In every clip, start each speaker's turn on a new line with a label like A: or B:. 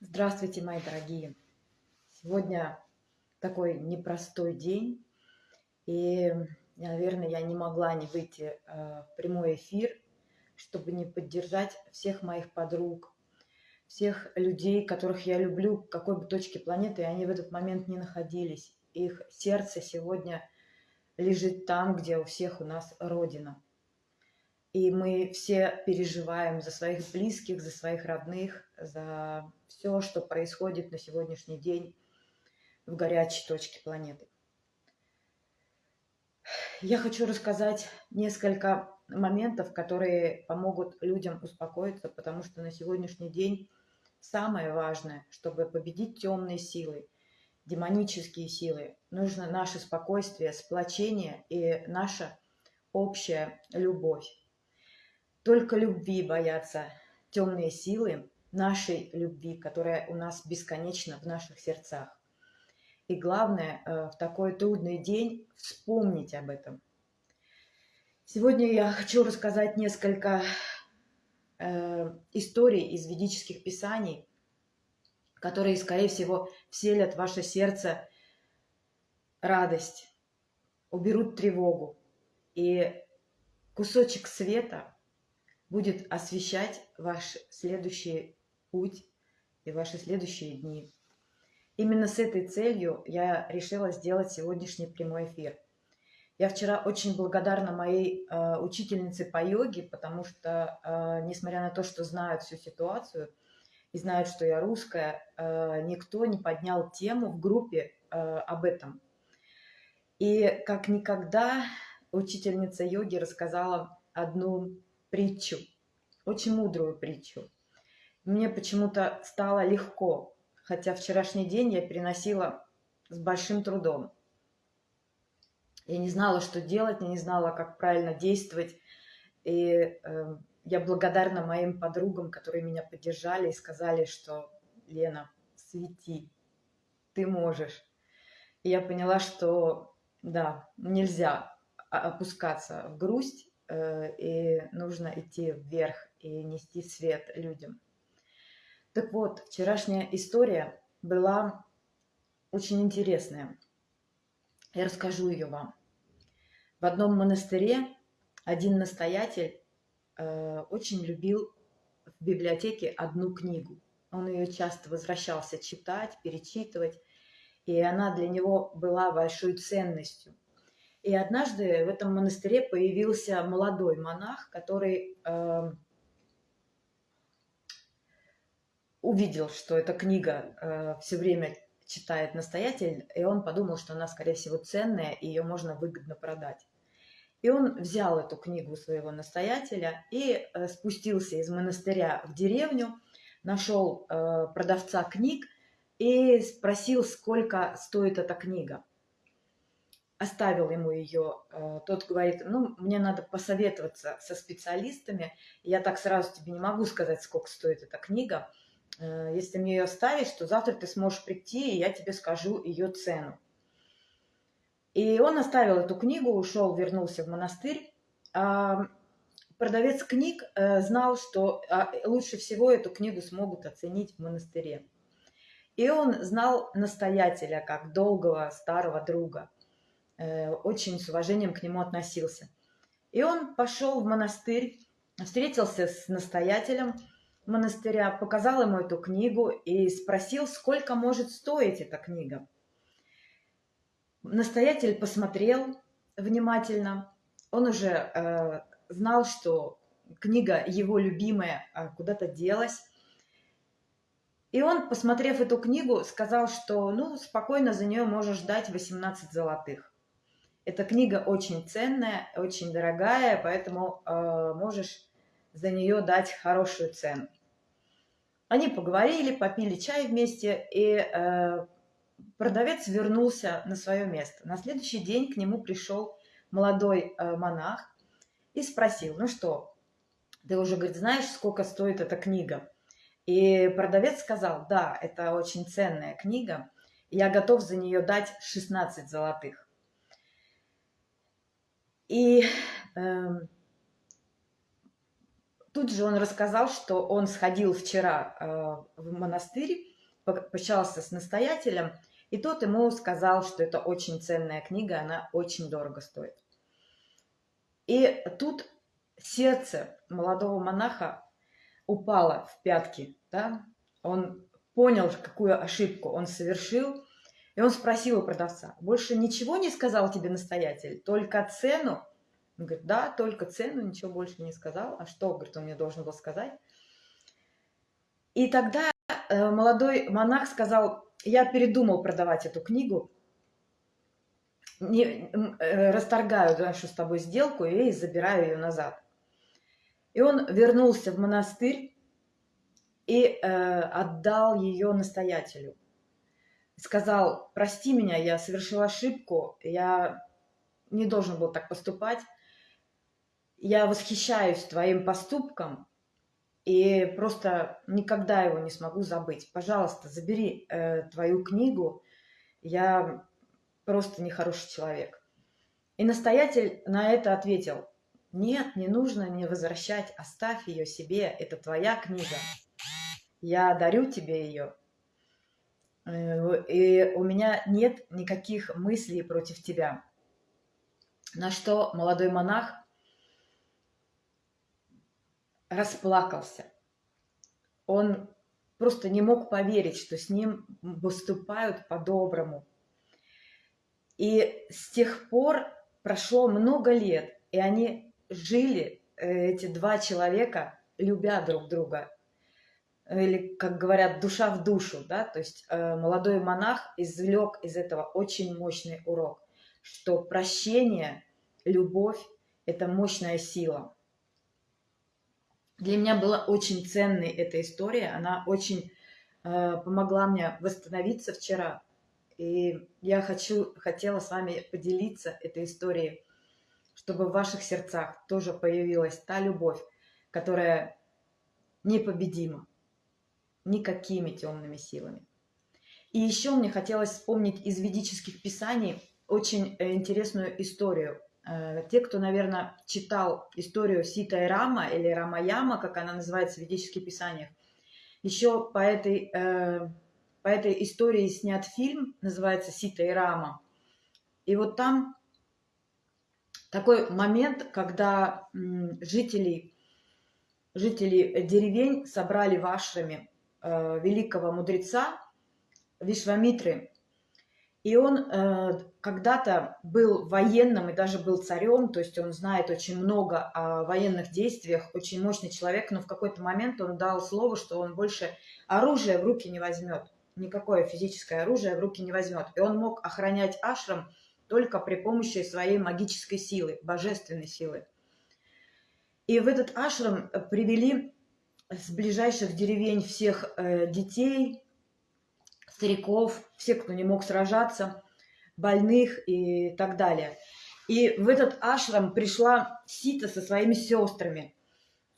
A: Здравствуйте, мои дорогие! Сегодня такой непростой день, и, наверное, я не могла не выйти э, в прямой эфир, чтобы не поддержать всех моих подруг, всех людей, которых я люблю, какой бы точке планеты они в этот момент не находились. Их сердце сегодня лежит там, где у всех у нас Родина. И мы все переживаем за своих близких, за своих родных, за все, что происходит на сегодняшний день в горячей точке планеты. Я хочу рассказать несколько моментов, которые помогут людям успокоиться, потому что на сегодняшний день самое важное, чтобы победить темные силы, демонические силы, нужно наше спокойствие, сплочение и наша общая любовь. Только любви боятся темные силы, нашей любви, которая у нас бесконечна в наших сердцах. И главное, э, в такой трудный день вспомнить об этом. Сегодня я хочу рассказать несколько э, историй из ведических писаний, которые, скорее всего, вселят в ваше сердце радость, уберут тревогу. И кусочек света будет освещать ваш следующий путь и ваши следующие дни. Именно с этой целью я решила сделать сегодняшний прямой эфир. Я вчера очень благодарна моей э, учительнице по йоге, потому что, э, несмотря на то, что знают всю ситуацию и знают, что я русская, э, никто не поднял тему в группе э, об этом. И как никогда учительница йоги рассказала одну притчу, очень мудрую притчу. Мне почему-то стало легко, хотя вчерашний день я переносила с большим трудом. Я не знала, что делать, я не знала, как правильно действовать. И э, я благодарна моим подругам, которые меня поддержали и сказали, что Лена, свети, ты можешь. И я поняла, что да, нельзя опускаться в грусть, Э, и нужно идти вверх и нести свет людям. Так вот, вчерашняя история была очень интересная. Я расскажу ее вам. В одном монастыре один настоятель э, очень любил в библиотеке одну книгу. Он ее часто возвращался читать, перечитывать, и она для него была большой ценностью – и однажды в этом монастыре появился молодой монах, который э, увидел, что эта книга э, все время читает настоятель, и он подумал, что она, скорее всего, ценная, и ее можно выгодно продать. И он взял эту книгу своего настоятеля и э, спустился из монастыря в деревню, нашел э, продавца книг и спросил, сколько стоит эта книга оставил ему ее, э, тот говорит, ну, мне надо посоветоваться со специалистами, я так сразу тебе не могу сказать, сколько стоит эта книга, если мне ее оставишь, то завтра ты сможешь прийти, и я тебе скажу ее цену. И он оставил эту книгу, ушел, вернулся в монастырь. А продавец книг э, знал, что а, лучше всего эту книгу смогут оценить в монастыре. И он знал настоятеля, как долгого старого друга – Э, очень с уважением к нему относился. И он пошел в монастырь, встретился с настоятелем монастыря, показал ему эту книгу и спросил, сколько может стоить эта книга. Настоятель посмотрел внимательно. Он уже э, знал, что книга его любимая а куда-то делась. И он, посмотрев эту книгу, сказал, что ну, спокойно за нее можешь дать 18 золотых. Эта книга очень ценная, очень дорогая, поэтому э, можешь за нее дать хорошую цену. Они поговорили, попили чай вместе, и э, продавец вернулся на свое место. На следующий день к нему пришел молодой э, монах и спросил, ну что, ты уже, говорит, знаешь, сколько стоит эта книга? И продавец сказал, да, это очень ценная книга, я готов за нее дать 16 золотых. И э, тут же он рассказал, что он сходил вчера э, в монастырь пообщался с настоятелем, и тот ему сказал, что это очень ценная книга, она очень дорого стоит. И тут сердце молодого монаха упало в пятки, да? Он понял, какую ошибку он совершил, и он спросил у продавца, больше ничего не сказал тебе настоятель, только цену? Он говорит, да, только цену, ничего больше не сказал. А что, говорит, он мне должен был сказать? И тогда э, молодой монах сказал, я передумал продавать эту книгу, не, э, расторгаю нашу с тобой сделку и забираю ее назад. И он вернулся в монастырь и э, отдал ее настоятелю. Сказал, прости меня, я совершил ошибку, я не должен был так поступать. Я восхищаюсь твоим поступком и просто никогда его не смогу забыть. Пожалуйста, забери э, твою книгу. Я просто нехороший человек. И настоятель на это ответил, нет, не нужно не возвращать, оставь ее себе, это твоя книга. Я дарю тебе ее. Э, и у меня нет никаких мыслей против тебя. На что молодой монах расплакался. Он просто не мог поверить, что с ним выступают по-доброму. И с тех пор прошло много лет, и они жили, э, эти два человека, любя друг друга. Или, как говорят, душа в душу, да, то есть э, молодой монах извлек из этого очень мощный урок, что прощение, любовь – это мощная сила. Для меня была очень ценной эта история, она очень э, помогла мне восстановиться вчера, и я хочу, хотела с вами поделиться этой историей, чтобы в ваших сердцах тоже появилась та любовь, которая непобедима никакими темными силами. И еще мне хотелось вспомнить из ведических писаний очень э, интересную историю. Э, те, кто, наверное, читал историю Сита и Рама, или Рамаяма, как она называется в ведических писаниях, еще по этой э, по этой истории снят фильм, называется «Сита и Рама». И вот там такой момент, когда жители, жители деревень собрали в э, великого мудреца Вишвамитры. И он э, когда-то был военным и даже был царем, то есть он знает очень много о военных действиях, очень мощный человек, но в какой-то момент он дал слово, что он больше оружие в руки не возьмет никакое физическое оружие в руки не возьмет. И он мог охранять ашрам только при помощи своей магической силы, божественной силы. И в этот ашрам привели с ближайших деревень всех э, детей, стариков, всех, кто не мог сражаться, больных и так далее. И в этот ашрам пришла Сита со своими сестрами –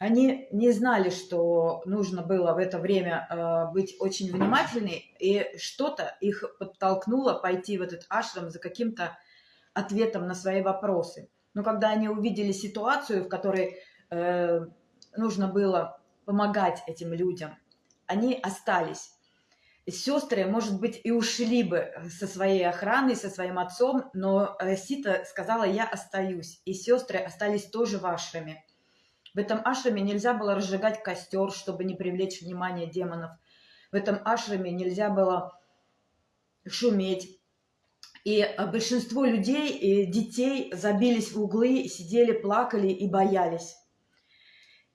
A: они не знали, что нужно было в это время э, быть очень внимательной, и что-то их подтолкнуло пойти в этот ашрам за каким-то ответом на свои вопросы. Но когда они увидели ситуацию, в которой э, нужно было помогать этим людям, они остались. Сестры, может быть, и ушли бы со своей охраной, со своим отцом, но э, Сита сказала, я остаюсь. И сестры остались тоже в ашраме. В этом ашраме нельзя было разжигать костер, чтобы не привлечь внимание демонов. В этом ашраме нельзя было шуметь. И а, большинство людей и детей забились в углы, сидели, плакали и боялись.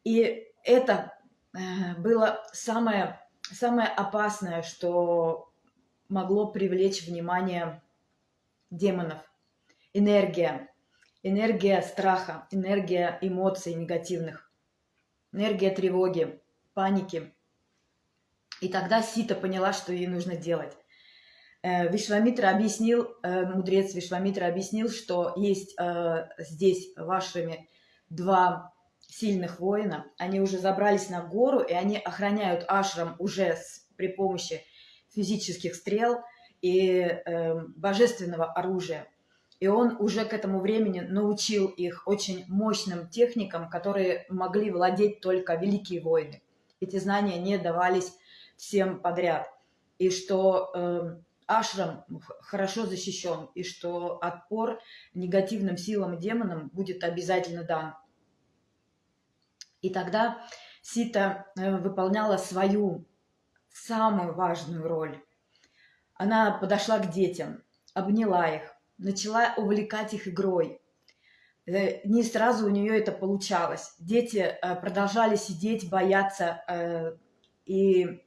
A: И это э, было самое, самое опасное, что могло привлечь внимание демонов. Энергия энергия страха, энергия эмоций негативных, энергия тревоги, паники. И тогда Сита поняла, что ей нужно делать. Э, Вишвамитра объяснил, э, мудрец Вишвамитра объяснил, что есть э, здесь вашими два сильных воина. Они уже забрались на гору, и они охраняют ашрам уже с, при помощи физических стрел и э, божественного оружия. И он уже к этому времени научил их очень мощным техникам, которые могли владеть только великие воины. Эти знания не давались всем подряд. и что э, ашрам хорошо защищен, и что отпор негативным силам и демонам будет обязательно дан. И тогда Сита э, выполняла свою самую важную роль. Она подошла к детям, обняла их, начала увлекать их игрой. Э, не сразу у нее это получалось. Дети э, продолжали сидеть, бояться и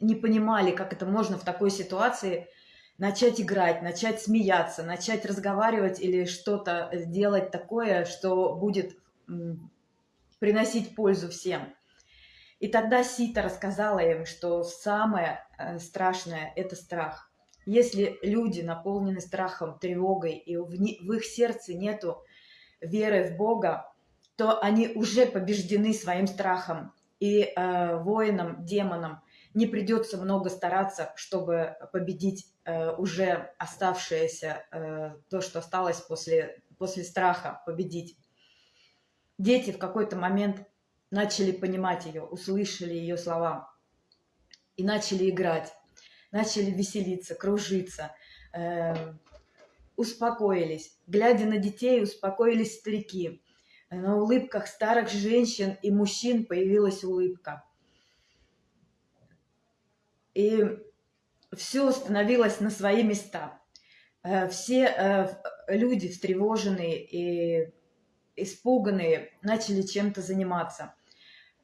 A: не понимали, как это можно в такой ситуации начать играть, начать смеяться, начать разговаривать или что-то делать такое, что будет приносить пользу всем. И тогда Сита рассказала им, что самое э, страшное – это страх. Если люди наполнены страхом, тревогой, и в их сердце нету веры в Бога, то они уже побеждены своим страхом. И э, воинам, демонам не придется много стараться, чтобы победить э, уже оставшееся, э, то, что осталось после, после страха, победить. Дети в какой-то момент начали понимать ее, услышали ее слова и начали играть, начали веселиться, кружиться, э, успокоились. Глядя на детей, успокоились старики. На улыбках старых женщин и мужчин появилась улыбка. И все становилось на свои места. Э, все э, люди встревоженные и испуганные, начали чем-то заниматься.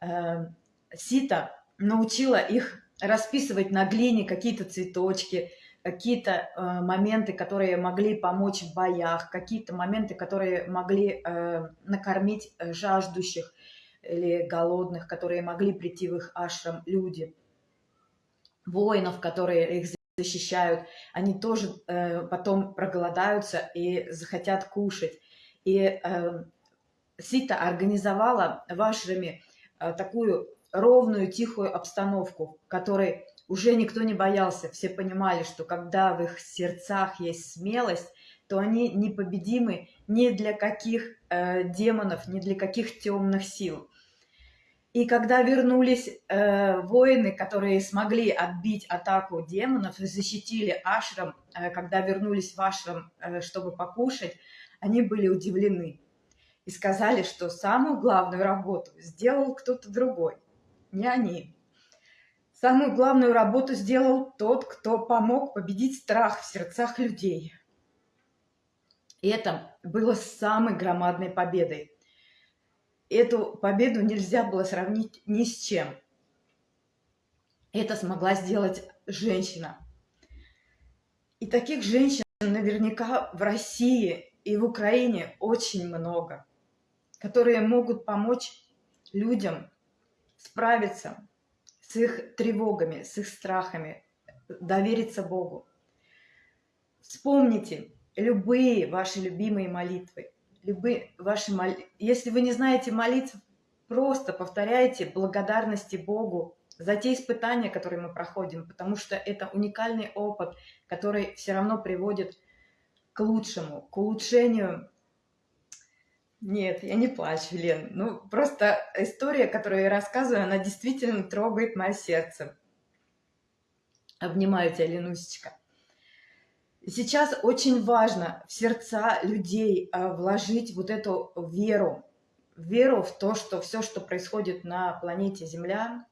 A: Э, Сита научила их расписывать на глине какие-то цветочки, какие-то э, моменты, которые могли помочь в боях, какие-то моменты, которые могли э, накормить жаждущих или голодных, которые могли прийти в их ашрам люди. Воинов, которые их защищают, они тоже потом проголодаются и захотят кушать. И Сита организовала в Ашраме э, такую ровную, тихую обстановку, которой уже никто не боялся. Все понимали, что когда в их сердцах есть смелость, то они непобедимы ни для каких э, демонов, ни для каких темных сил. И когда вернулись э, воины, которые смогли отбить атаку демонов защитили Ашрам, э, когда вернулись в Ашрам, э, чтобы покушать, они были удивлены и сказали, что самую главную работу сделал кто-то другой, не они. Самую главную работу сделал тот, кто помог победить страх в сердцах людей. И это было самой громадной победой. Эту победу нельзя было сравнить ни с чем. Это смогла сделать женщина. И таких женщин наверняка в России и в Украине очень много которые могут помочь людям справиться с их тревогами, с их страхами, довериться Богу. Вспомните любые ваши любимые молитвы. Любые ваши мол... Если вы не знаете молитв, просто повторяйте благодарности Богу за те испытания, которые мы проходим, потому что это уникальный опыт, который все равно приводит к лучшему, к улучшению нет, я не плачу, Лен. Ну, просто история, которую я рассказываю, она действительно трогает мое сердце. Обнимаю тебя, Ленусечка. Сейчас очень важно в сердца людей а, вложить вот эту веру. Веру в то, что все, что происходит на планете Земля,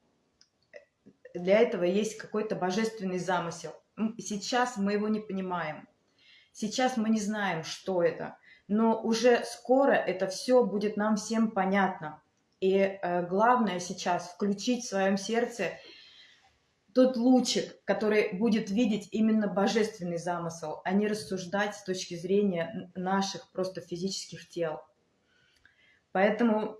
A: для этого есть какой-то божественный замысел. Сейчас мы его не понимаем. Сейчас мы не знаем, что это но уже скоро это все будет нам всем понятно. И э, главное сейчас включить в своем сердце тот лучик, который будет видеть именно божественный замысел, а не рассуждать с точки зрения наших просто физических тел. Поэтому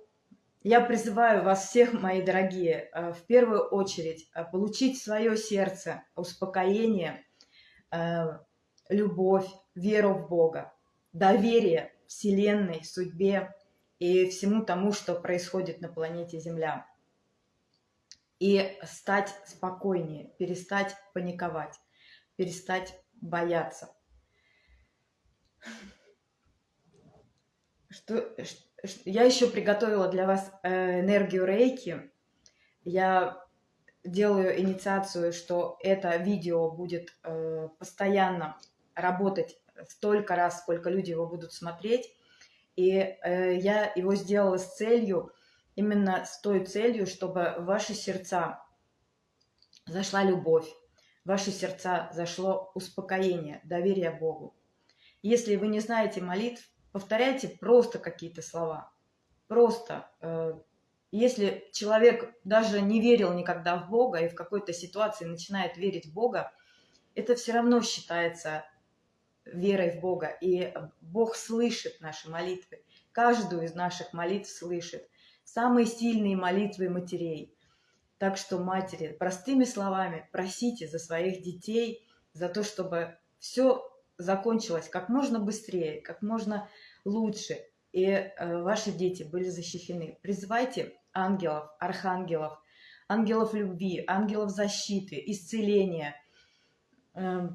A: я призываю вас всех, мои дорогие, э, в первую очередь э, получить свое сердце успокоение, любовь, веру в Бога доверие Вселенной, судьбе и всему тому, что происходит на планете Земля. И стать спокойнее, перестать паниковать, перестать бояться. Что, я еще приготовила для вас э, энергию рейки. Я делаю инициацию, что это видео будет э, постоянно работать столько раз, сколько люди его будут смотреть. И э, я его сделала с целью, именно с той целью, чтобы в ваши сердца зашла любовь, в ваши сердца зашло успокоение, доверие Богу. Если вы не знаете молитв, повторяйте просто какие-то слова. Просто. Э, если человек даже не верил никогда в Бога и в какой-то ситуации начинает верить в Бога, это все равно считается верой в Бога. И Бог слышит наши молитвы. Каждую из наших молитв слышит. Самые сильные молитвы матерей. Так что, матери, простыми словами просите за своих детей, за то, чтобы все закончилось как можно быстрее, как можно лучше, и э, ваши дети были защищены. Призывайте ангелов, архангелов, ангелов любви, ангелов защиты, исцеления, э,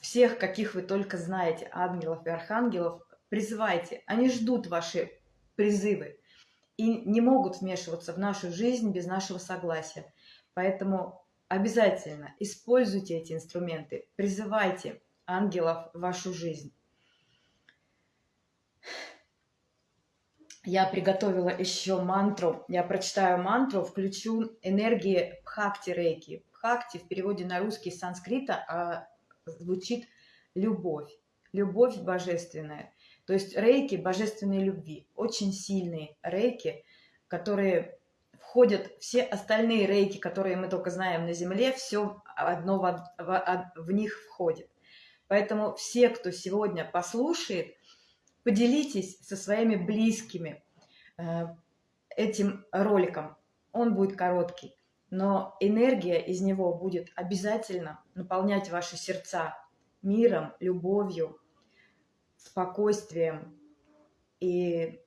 A: всех, каких вы только знаете, ангелов и архангелов, призывайте. Они ждут ваши призывы и не могут вмешиваться в нашу жизнь без нашего согласия. Поэтому обязательно используйте эти инструменты, призывайте ангелов в вашу жизнь. Я приготовила еще мантру. Я прочитаю мантру, включу энергии Бхакти Рейки. Бхакти в переводе на русский санскрита а звучит любовь. Любовь божественная. То есть рейки божественной любви. Очень сильные рейки, которые входят все остальные рейки, которые мы только знаем на Земле, все одно в, в, в них входит. Поэтому все, кто сегодня послушает, поделитесь со своими близкими э, этим роликом. Он будет короткий, но энергия из него будет обязательно наполнять ваши сердца миром, любовью, спокойствием и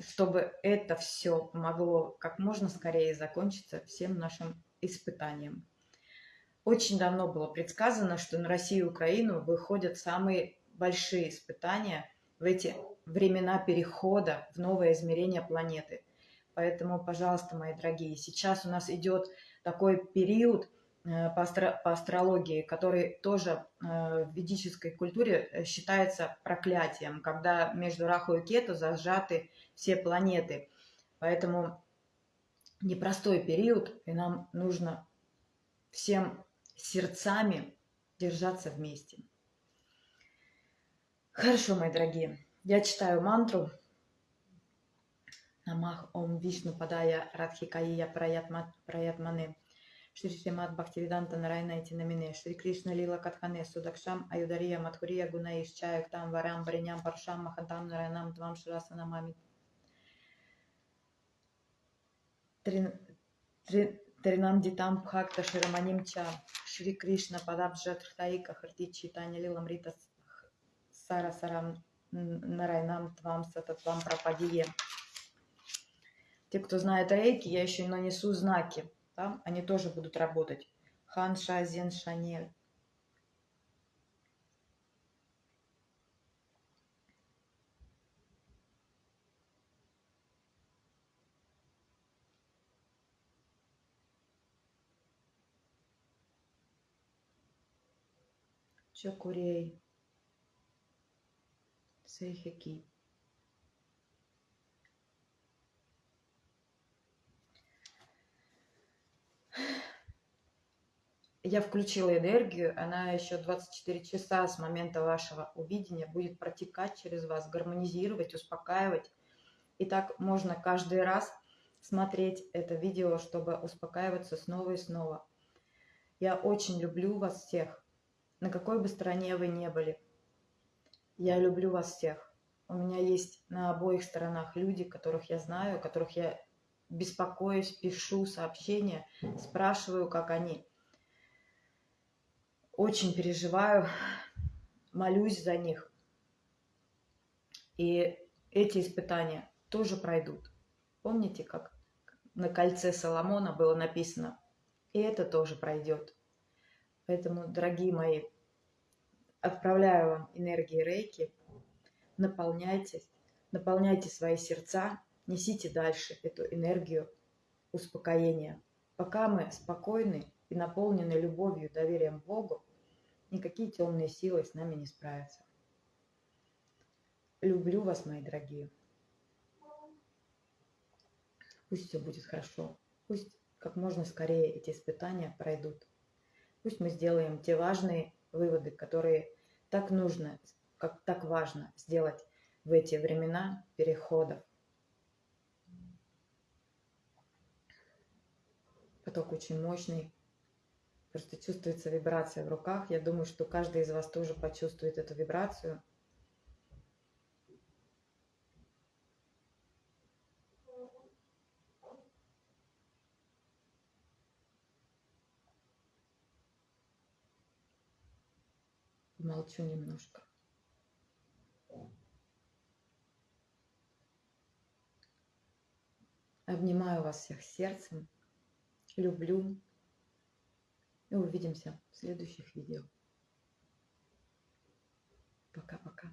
A: чтобы это все могло как можно скорее закончиться всем нашим испытанием. Очень давно было предсказано, что на Россию и Украину выходят самые большие испытания в эти времена перехода в новое измерение планеты. Поэтому, пожалуйста, мои дорогие, сейчас у нас идет такой период э, по, астро по астрологии, который тоже э, в ведической культуре э, считается проклятием, когда между Раху и Кету зажаты все планеты. Поэтому непростой период, и нам нужно всем сердцами держаться вместе. Хорошо, мои дорогие. Я читаю мантру. Намах Ом Вишну Падая Радхикаия Праятмане. Шри Шримат Бхактивиданта Нарайна Намине, Шри Кришна Лила Катхане, Судакшам Аюдария Мадхурия Гунаиш Чаяк Там Варам Бариням Паршам Махантам Нарайнам Твам Шраса Намами. Тринам Дитам Бхакта Шираманим Ча, Шри Кришна Падабджат Хтаика Харти Читани Лилам Рита Сара Сарам Нарайнам Твам Сататвам Прападие. Те, кто знает рейки, я еще нанесу знаки. Да? Они тоже будут работать. Хан Ша Зен Шанель. Чокурей. Сейхеки. Я включила энергию, она еще 24 часа с момента вашего увидения будет протекать через вас, гармонизировать, успокаивать. И так можно каждый раз смотреть это видео, чтобы успокаиваться снова и снова. Я очень люблю вас всех, на какой бы стороне вы не были. Я люблю вас всех. У меня есть на обоих сторонах люди, которых я знаю, которых я беспокоюсь, пишу сообщения, спрашиваю, как они. Очень переживаю, молюсь за них. И эти испытания тоже пройдут. Помните, как на кольце Соломона было написано? И это тоже пройдет. Поэтому, дорогие мои, Отправляю вам энергии рейки. Наполняйтесь, наполняйте свои сердца, несите дальше эту энергию успокоения. пока мы спокойны и наполнены любовью, доверием Богу, никакие темные силы с нами не справятся. Люблю вас, мои дорогие. Пусть все будет хорошо. Пусть как можно скорее эти испытания пройдут. Пусть мы сделаем те важные выводы, которые так нужно, как так важно сделать в эти времена переходов. Поток очень мощный. Просто чувствуется вибрация в руках. Я думаю, что каждый из вас тоже почувствует эту вибрацию – Молчу немножко. Обнимаю вас всех сердцем. Люблю. И увидимся в следующих видео. Пока-пока.